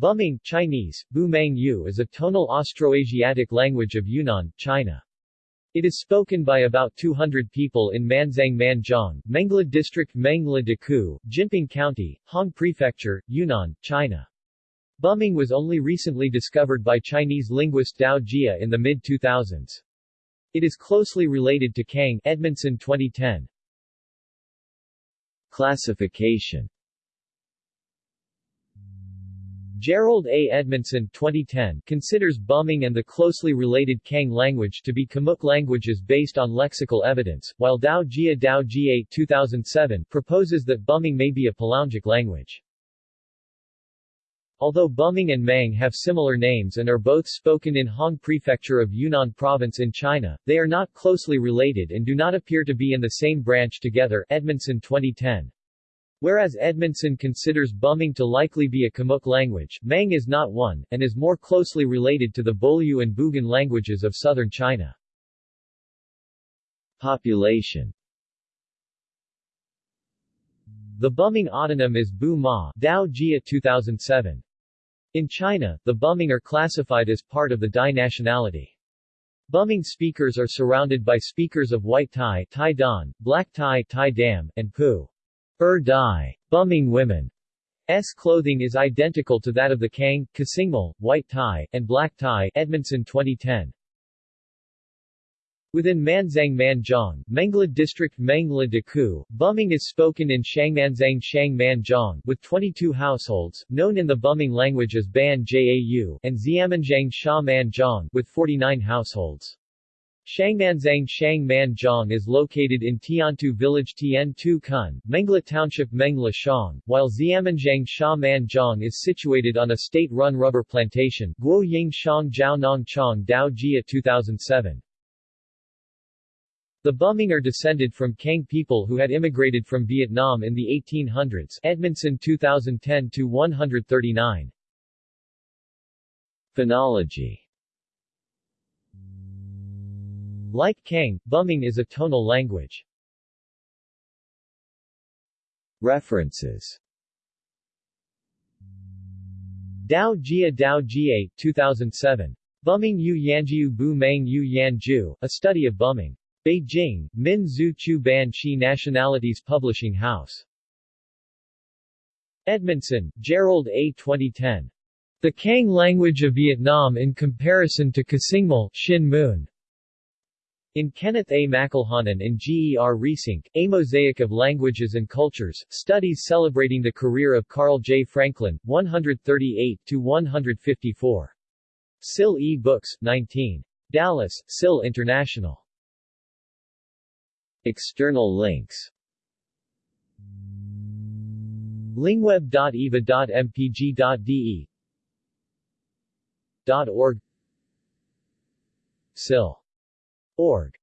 Buming Chinese, Bumang Yu is a tonal Austroasiatic language of Yunnan, China. It is spoken by about 200 people in Manzang Manzhong, Mengla District Mengla Deku, Jinping County, Hong Prefecture, Yunnan, China. Buming was only recently discovered by Chinese linguist Dao Jia in the mid-2000s. It is closely related to Khang Edmondson 2010. Classification Jerold A. Edmondson 2010 considers Buming and the closely related Khang language to be Khmuic languages based on lexical evidence, while Dao Jia Dao Jia 2007 proposes that Buming may be a Palaungic language. Although Buming and Mang have similar names and are both spoken in Hong Prefecture of Yunnan Province in China, they are not closely related and do not appear to be in the same branch together Edmondson 2010. Whereas Edmondson considers Buming to likely be a Khmuic language, Mang is not one, and is more closely related to the Bolyu and Bugan languages of southern China. Population The Buming autonym is Bu Ma Dao Jia 2007. In China, the Buming are classified as part of the Dai nationality. Buming speakers are surrounded by speakers of White Thai, Thai Dan, Black Thai, Thai Dam, and Pu. Er Dai. Buming women. S clothing is identical to that of the Khang, Kasingmal, White Tai, and Black Tai Edmondson 2010. Within Manzang Manzhong, Mengla District Mengla Deku, Buming is spoken in Shangmanzang Shang Manzhong, with 22 households, known in the Buming language as Ban Jau, and Xiamanzhang Sha Manzhong, with 49 households. Shangmanzang Shang Manzhong is located in Tiantu village Tien Tu Kun, Mengla Township Mengla Shang, while Xiamanzhang Sha Manzhong is situated on a state-run rubber plantation Guo Ying Shang Jiao Nong Chong Dao Jia 2007. The Buming are descended from Khang people who had immigrated from Vietnam in the 1800s Edmondson 2010-139. Phonology Like Khang, Buming is a tonal language. References Dao Jia Dao Jia 2007. Buming Yu Yanjiu Bu Mang Yu Yanju, A Study of Buming. Beijing, Min Zhu Chu Ban Chi Nationalities Publishing House. Edmondson, Jerold A. 2010. The Khang Language of Vietnam in Comparison to Kasingmal, Shin Moon. In Kenneth A. McElhanon and G. E. R. Reesink, A Mosaic of Languages and Cultures, Studies celebrating the career of Karl J. Franklin, 138-154. SIL E. Books, 19. Dallas, SIL International. External links lingweb.eva.mpg.de .org SIL Org